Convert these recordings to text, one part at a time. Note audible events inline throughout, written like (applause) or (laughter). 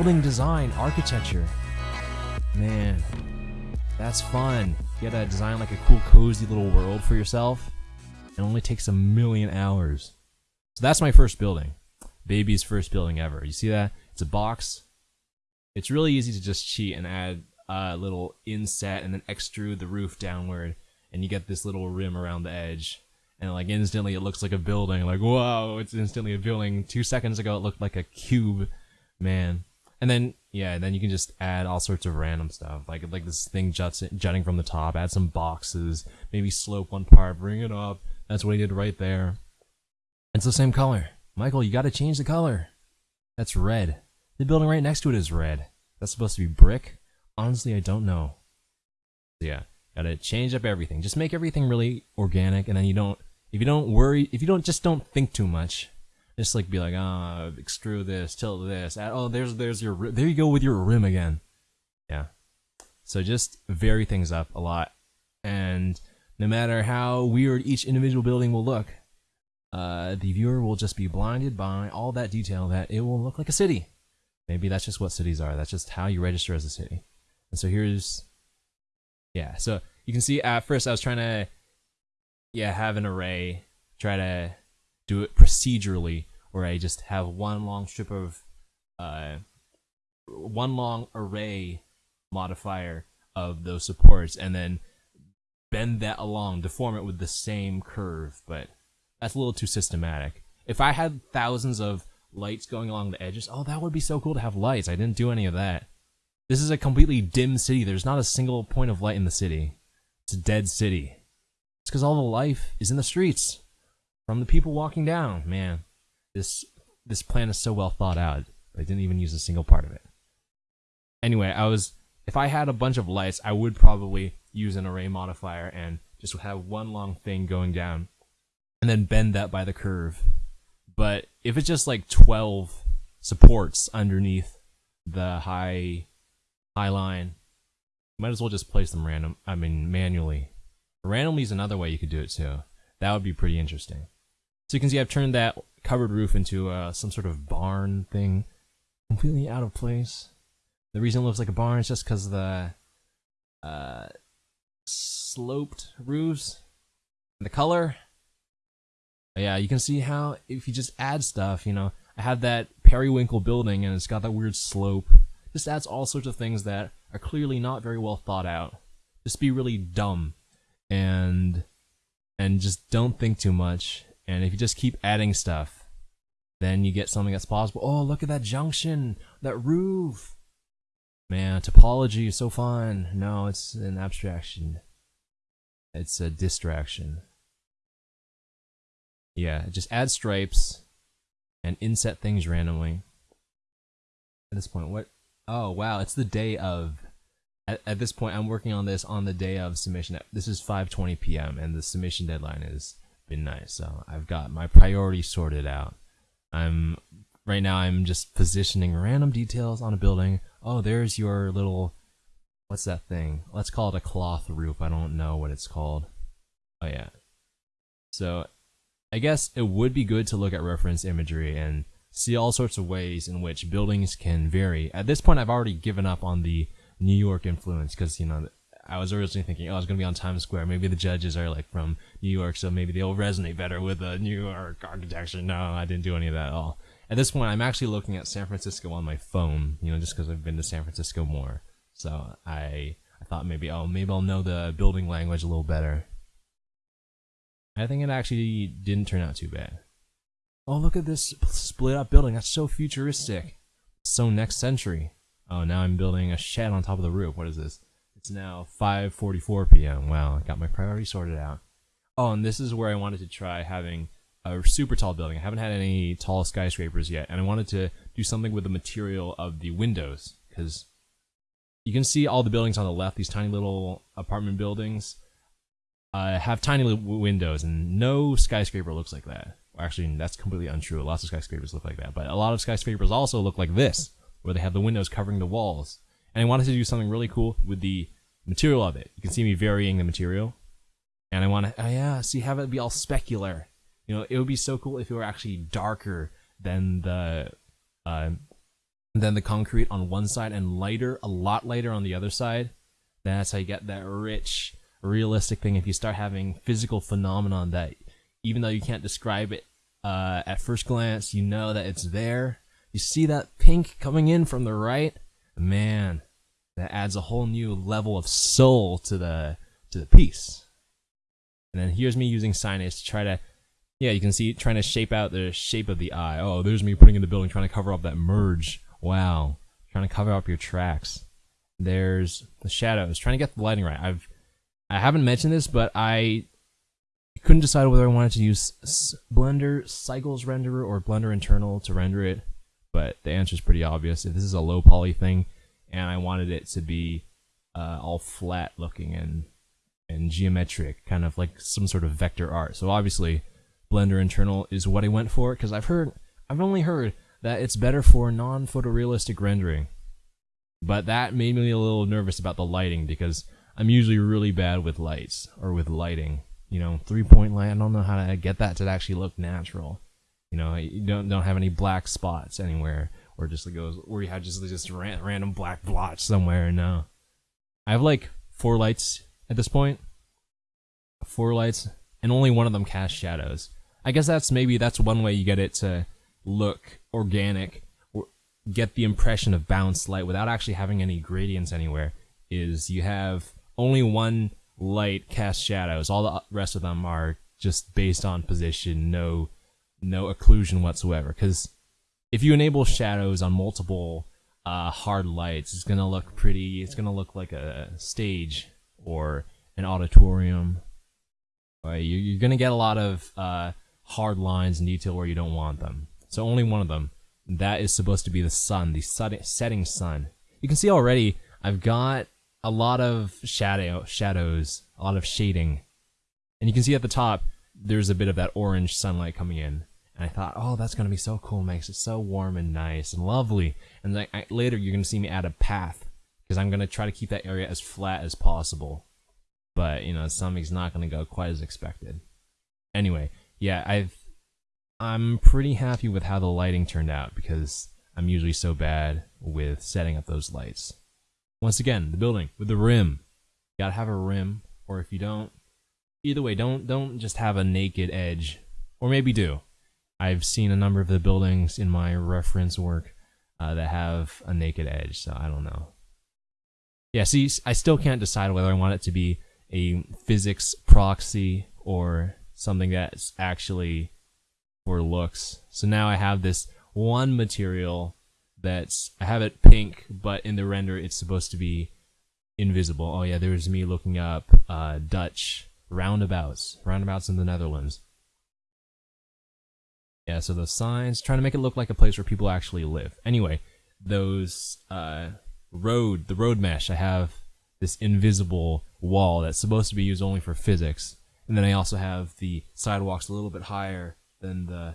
building design, architecture. Man, that's fun. You gotta design like a cool, cozy little world for yourself. It only takes a million hours. So that's my first building. Baby's first building ever. You see that? It's a box. It's really easy to just cheat and add a little inset and then extrude the roof downward and you get this little rim around the edge and like instantly it looks like a building like whoa it's instantly a building two seconds ago it looked like a cube man and then yeah and then you can just add all sorts of random stuff. Like like this thing juts jutting from the top. Add some boxes. Maybe slope one part. Bring it up. That's what he did right there. It's the same color. Michael you got to change the color. That's red. The building right next to it is red. That's supposed to be brick? Honestly i don't know. So yeah gotta change up everything. Just make everything really organic and then you don't if you don't worry, if you don't just don't think too much, just like be like, ah, oh, extrude this, tilt this. Oh, there's there's your there you go with your rim again. Yeah. So just vary things up a lot, and no matter how weird each individual building will look, uh, the viewer will just be blinded by all that detail that it will look like a city. Maybe that's just what cities are. That's just how you register as a city. And so here's, yeah. So you can see at first I was trying to yeah, have an array, try to do it procedurally, where I just have one long strip of, uh, one long array modifier of those supports, and then bend that along, deform it with the same curve, but that's a little too systematic. If I had thousands of lights going along the edges, oh, that would be so cool to have lights. I didn't do any of that. This is a completely dim city. There's not a single point of light in the city. It's a dead city. It's because all the life is in the streets from the people walking down. Man, this this plan is so well thought out. I didn't even use a single part of it. Anyway, I was if I had a bunch of lights, I would probably use an array modifier and just have one long thing going down and then bend that by the curve. But if it's just like 12 supports underneath the high high line, might as well just place them random, I mean manually Randomly is another way you could do it too. That would be pretty interesting. So you can see I've turned that covered roof into uh, some sort of barn thing. Completely out of place. The reason it looks like a barn is just because the uh, sloped roofs and the color. Yeah, you can see how if you just add stuff, you know, I have that periwinkle building and it's got that weird slope. Just adds all sorts of things that are clearly not very well thought out. Just be really dumb and and just don't think too much. And if you just keep adding stuff, then you get something that's possible. Oh, look at that junction, that roof. Man, topology is so fun. No, it's an abstraction. It's a distraction. Yeah, just add stripes and inset things randomly. At this point, what? Oh, wow, it's the day of at, at this point, I'm working on this on the day of submission. This is 5:20 p.m. and the submission deadline has been nice. So I've got my priorities sorted out. I'm right now. I'm just positioning random details on a building. Oh, there's your little. What's that thing? Let's call it a cloth roof. I don't know what it's called. Oh yeah. So, I guess it would be good to look at reference imagery and see all sorts of ways in which buildings can vary. At this point, I've already given up on the New York influence because you know I was originally thinking oh I was gonna be on Times Square maybe the judges are like from New York so maybe they'll resonate better with the New York architecture. No, I didn't do any of that at all. At this point, I'm actually looking at San Francisco on my phone, you know, just because I've been to San Francisco more. So I I thought maybe oh maybe I'll know the building language a little better. I think it actually didn't turn out too bad. Oh, look at this split up building. That's so futuristic. So next century. Oh, now I'm building a shed on top of the roof. What is this? It's now 5.44 p.m. Wow, I got my priorities sorted out. Oh, and this is where I wanted to try having a super tall building. I haven't had any tall skyscrapers yet, and I wanted to do something with the material of the windows, because you can see all the buildings on the left, these tiny little apartment buildings, uh, have tiny little windows, and no skyscraper looks like that. Actually, that's completely untrue. Lots of skyscrapers look like that, but a lot of skyscrapers also look like this where they have the windows covering the walls. And I wanted to do something really cool with the material of it. You can see me varying the material. And I want to, oh yeah, see, have it be all specular. You know, it would be so cool if it were actually darker than the, uh, than the concrete on one side and lighter, a lot lighter on the other side. That's how you get that rich, realistic thing. If you start having physical phenomenon that, even though you can't describe it uh, at first glance, you know that it's there. You see that pink coming in from the right, man, that adds a whole new level of soul to the to the piece. And then here's me using Synase to try to, yeah, you can see trying to shape out the shape of the eye. Oh, there's me putting in the building, trying to cover up that merge. Wow, trying to cover up your tracks. There's the shadows, trying to get the lighting right. I've, I haven't mentioned this, but I couldn't decide whether I wanted to use Blender Cycles Renderer or Blender Internal to render it. But the answer is pretty obvious. If this is a low poly thing, and I wanted it to be uh, all flat looking and and geometric, kind of like some sort of vector art. So obviously, Blender Internal is what I went for because I've heard, I've only heard that it's better for non-photorealistic rendering. But that made me a little nervous about the lighting because I'm usually really bad with lights or with lighting. You know, three-point light. I don't know how to get that to actually look natural. You know, you don't don't have any black spots anywhere, or just like goes, or you have just just ran, random black blotch somewhere. No, I have like four lights at this point. Four lights, and only one of them casts shadows. I guess that's maybe that's one way you get it to look organic or get the impression of balanced light without actually having any gradients anywhere. Is you have only one light cast shadows. All the rest of them are just based on position, no no occlusion whatsoever. Because if you enable shadows on multiple uh, hard lights, it's gonna look pretty. It's gonna look like a stage or an auditorium. Right? you, you're going to get a lot of uh, hard lines and detail where you don't want them. So only one of them. That is supposed to be the sun, the setting sun. You can see already I've got a lot of shadow shadows, a lot of shading. And you can see at the top there's a bit of that orange sunlight coming in. And I thought, oh, that's going to be so cool. Makes it so warm and nice and lovely. And like I, later you're going to see me add a path because I'm going to try to keep that area as flat as possible but you know something's not going to go quite as expected. Anyway, yeah, I've I'm pretty happy with how the lighting turned out because I'm usually so bad with setting up those lights. Once again, the building with the rim. You gotta have a rim, or if you don't, either way, don't don't just have a naked edge, or maybe do. I've seen a number of the buildings in my reference work uh, that have a naked edge, so I don't know. Yeah, see, I still can't decide whether I want it to be a physics proxy or something that's actually for looks. So now I have this one material that's I have it pink, but in the render it's supposed to be invisible. Oh yeah, there's me looking up uh, Dutch roundabouts, roundabouts in the Netherlands. Yeah, so those signs, trying to make it look like a place where people actually live. Anyway, those uh, road, the road mesh, I have this invisible wall that's supposed to be used only for physics. And then I also have the sidewalks a little bit higher than the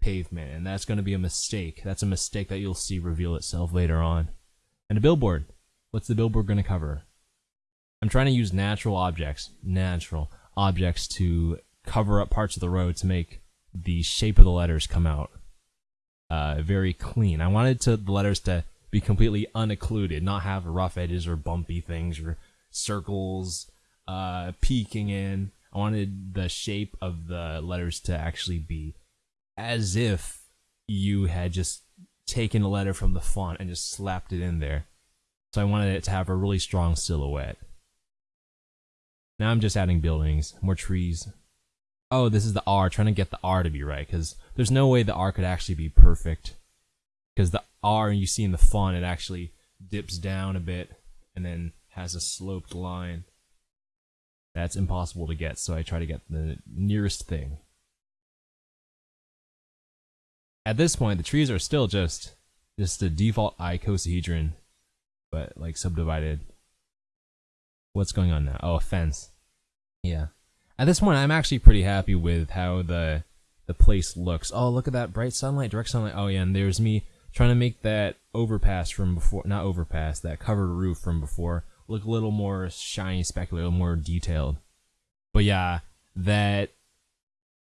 pavement, and that's going to be a mistake. That's a mistake that you'll see reveal itself later on. And a billboard. What's the billboard going to cover? I'm trying to use natural objects, natural objects to cover up parts of the road to make the shape of the letters come out uh, very clean. I wanted to the letters to be completely unoccluded, not have rough edges or bumpy things or circles uh, peeking in. I wanted the shape of the letters to actually be as if you had just taken a letter from the font and just slapped it in there. So I wanted it to have a really strong silhouette. Now I'm just adding buildings, more trees. Oh, this is the R, trying to get the R to be right, because there's no way the R could actually be perfect. Because the R you see in the font, it actually dips down a bit and then has a sloped line. That's impossible to get, so I try to get the nearest thing. At this point, the trees are still just just the default icosahedron, but like subdivided. What's going on now? Oh, a fence. Yeah. At this point, I'm actually pretty happy with how the the place looks. Oh, look at that bright sunlight, direct sunlight. Oh yeah, and there's me trying to make that overpass from before, not overpass, that covered roof from before look a little more shiny, specular, a little more detailed. But yeah, that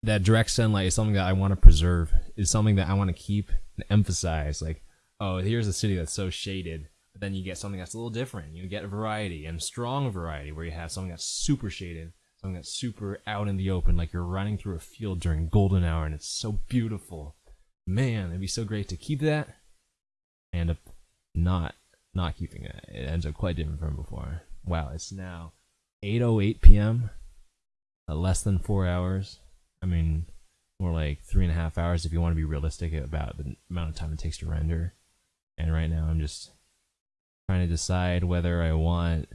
that direct sunlight is something that I want to preserve. Is something that I want to keep and emphasize. Like oh, here's a city that's so shaded. But then you get something that's a little different. You get variety and strong variety where you have something that's super shaded, something that's super out in the open, like you're running through a field during golden hour and it's so beautiful. Man, it'd be so great to keep that and not not keeping it. It ends up quite different from before. Wow, it's now 8:08 p.m. Uh, less than four hours. I mean, more like three and a half hours if you want to be realistic about the amount of time it takes to render. And right now, I'm just trying to decide whether I want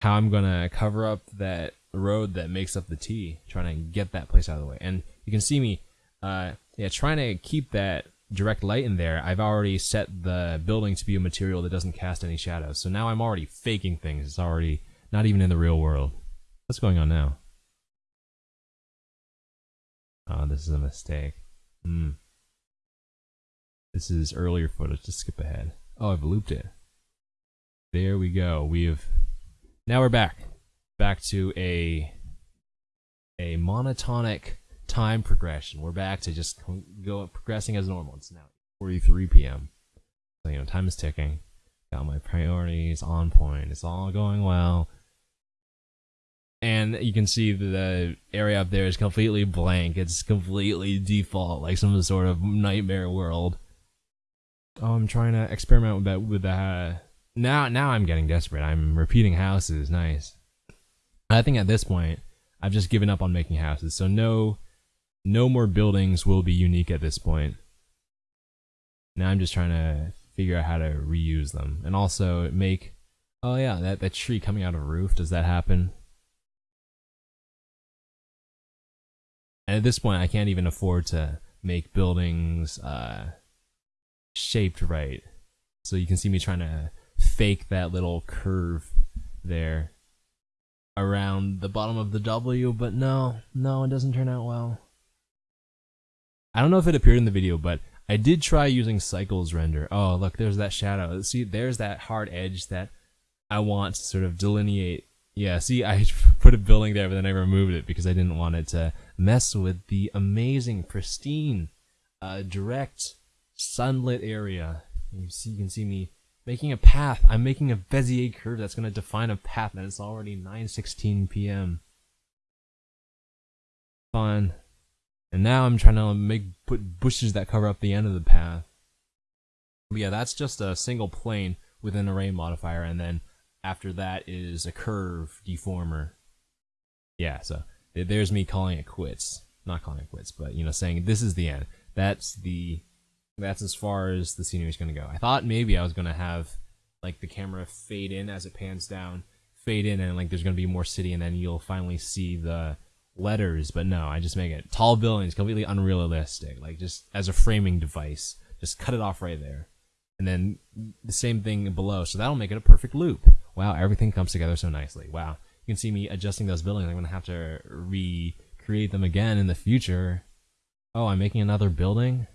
how I'm gonna cover up that road that makes up the T, trying to get that place out of the way. And you can see me, uh, yeah, trying to keep that direct light in there, I've already set the building to be a material that doesn't cast any shadows. So now I'm already faking things. It's already not even in the real world. What's going on now? Oh, this is a mistake. Hmm. This is earlier footage. Just skip ahead. Oh, I've looped it. There we go. We've now we're back. Back to a a monotonic time progression. We're back to just go progressing as normal. It's now 43 p.m. So you know, time is ticking. Got my priorities on point. It's all going well. And you can see the area up there is completely blank. It's completely default, like some sort of nightmare world. Oh, I'm trying to experiment with that. With that. Now, now I'm getting desperate. I'm repeating houses. Nice. I think at this point, I've just given up on making houses. So no no more buildings will be unique at this point. Now I'm just trying to figure out how to reuse them. And also make, oh yeah, that, that tree coming out of a roof, does that happen? And at this point, I can't even afford to make buildings uh, shaped right. So you can see me trying to fake that little curve there around the bottom of the W, but no, no, it doesn't turn out well. I don't know if it appeared in the video, but I did try using cycles render. Oh, look, there's that shadow. See, there's that hard edge that I want to sort of delineate. Yeah, see, I (laughs) put a building there, but then I removed it because I didn't want it to mess with the amazing, pristine, uh, direct, sunlit area. You see, you can see me making a path. I'm making a Bezier curve that's going to define a path, and it's already 9:16 p.m. Fun. And now I'm trying to make put bushes that cover up the end of the path. But yeah, that's just a single plane with an array modifier, and then after that is a curve deformer. Yeah, so there's me calling it quits. Not calling it quits, but you know, saying this is the end. That's the that's as far as the scenery is gonna go. I thought maybe I was gonna have like the camera fade in as it pans down, fade in, and like there's gonna be more city, and then you'll finally see the letters, but no, I just make it tall buildings, completely unrealistic, like just as a framing device. Just cut it off right there. And then the same thing below, so that'll make it a perfect loop. Wow, everything comes together so nicely. Wow. You can see me adjusting those buildings. I'm going to have to recreate them again in the future. Oh, I'm making another building?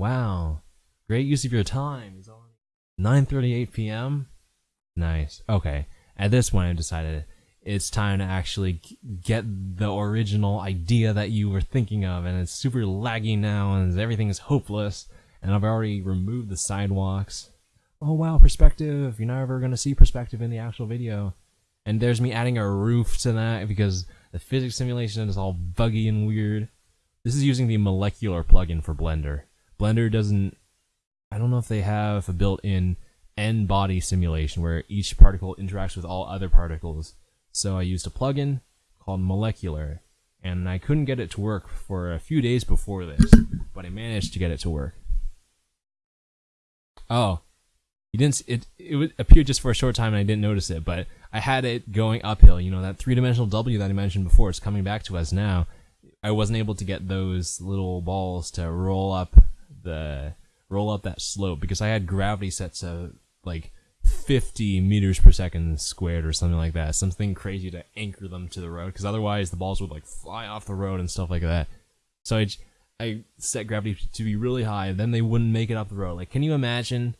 Wow. Great use of your time. 9.38 p.m.? Nice. Okay. At this point, I've decided it's time to actually get the original idea that you were thinking of and it's super laggy now and everything is hopeless and I've already removed the sidewalks. Oh wow, perspective. You're never to see perspective in the actual video. And there's me adding a roof to that because the physics simulation is all buggy and weird. This is using the molecular plugin for Blender. Blender doesn't I don't know if they have a built-in n-body simulation where each particle interacts with all other particles so I used a plugin called Molecular, and I couldn't get it to work for a few days before this, but I managed to get it to work. Oh, you didn't. It it appeared just for a short time, and I didn't notice it. But I had it going uphill. You know that three-dimensional W that I mentioned before. It's coming back to us now. I wasn't able to get those little balls to roll up the roll up that slope because I had gravity set to like 50 meters per second squared or something like that. Something crazy to anchor them to the road because otherwise the balls would like fly off the road and stuff like that. So I, I set gravity to be really high, then they wouldn't make it up the road. Like, can you imagine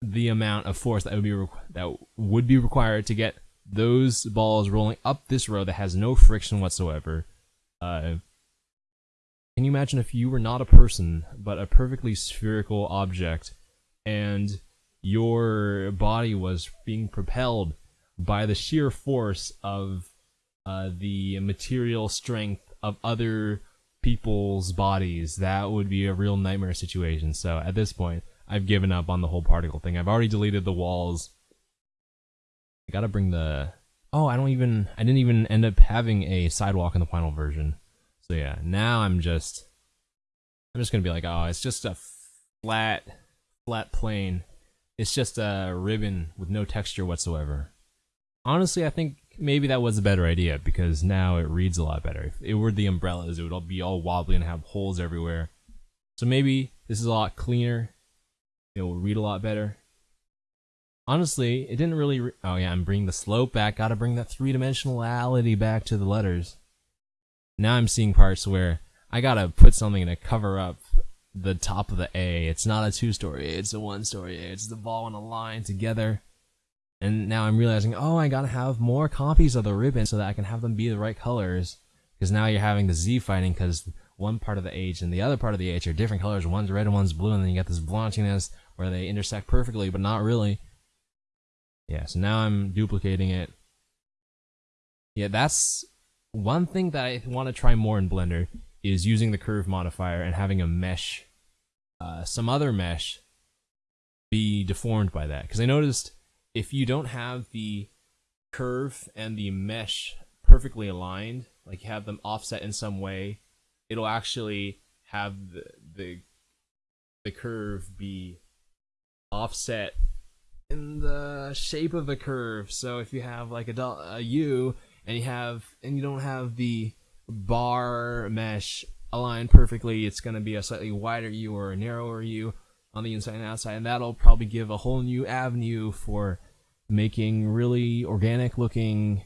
the amount of force that would be that would be required to get those balls rolling up this road that has no friction whatsoever? Uh, Can you imagine if you were not a person, but a perfectly spherical object, and your body was being propelled by the sheer force of uh, the material strength of other people's bodies? That would be a real nightmare situation. So at this point, I've given up on the whole particle thing. I've already deleted the walls. I gotta bring the Oh, I don't even, I didn't even end up having a sidewalk in the final version. So yeah, now I'm just, I'm just gonna be like, oh, it's just a flat, flat plane. It's just a ribbon with no texture whatsoever. Honestly, I think maybe that was a better idea because now it reads a lot better. If it were the umbrellas, it would all be all wobbly and have holes everywhere. So maybe this is a lot cleaner. It will read a lot better honestly, it didn't really. Re oh yeah, I'm bringing the slope back. Got to bring that three dimensionality back to the letters. Now I'm seeing parts where I gotta put something to cover up the top of the A. It's not a two-story A. It's a one-story A. It's the ball and a line together. And now I'm realizing, oh, I gotta have more copies of the ribbon so that I can have them be the right colors. Because now you're having the Z fighting because one part of the H and the other part of the H are different colors. One's red and one's blue, and then you get this blotchiness where they intersect perfectly, but not really. Yeah, so now I'm duplicating it. Yeah, that's one thing that I want to try more in Blender is using the curve modifier and having a mesh, uh, some other mesh, be deformed by that. Because I noticed if you don't have the curve and the mesh perfectly aligned, like you have them offset in some way, it'll actually have the the, the curve be offset in the shape of the curve. So if you have like a, a U and you have and you don't have the bar mesh aligned perfectly, it's going to be a slightly wider U or a narrower U on the inside and outside, and that'll probably give a whole new avenue for making really organic looking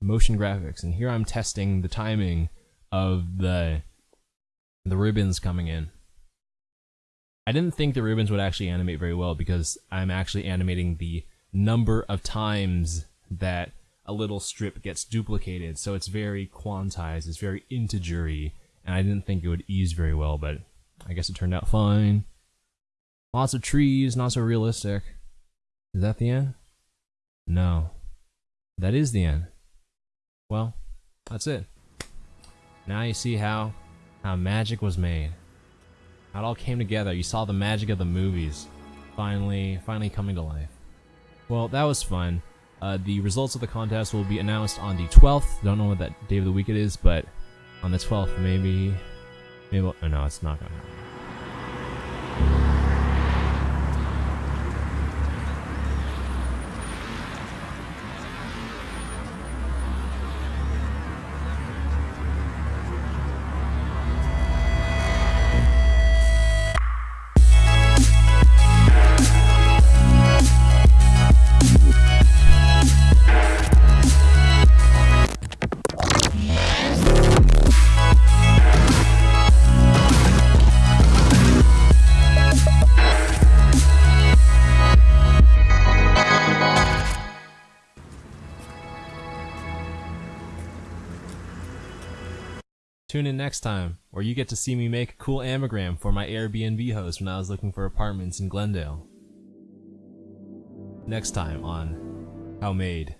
motion graphics. And here I'm testing the timing of the the ribbons coming in. I didn't think the ribbons would actually animate very well because I'm actually animating the number of times that a little strip gets duplicated. So it's very quantized, it's very integery, and I didn't think it would ease very well, but I guess it turned out fine. Lots of trees, not so realistic. Is that the end? No. That is the end. Well, that's it. Now you see how how magic was made. How it all came together. You saw the magic of the movies finally, finally coming to life. Well, that was fun. Uh, the results of the contest will be announced on the 12th. Don't know what that day of the week it is, but on the 12th, maybe. Maybe. Oh, no, it's not gonna happen. Tune in next time, where you get to see me make a cool anagram for my Airbnb host when I was looking for apartments in Glendale. Next time on How Made.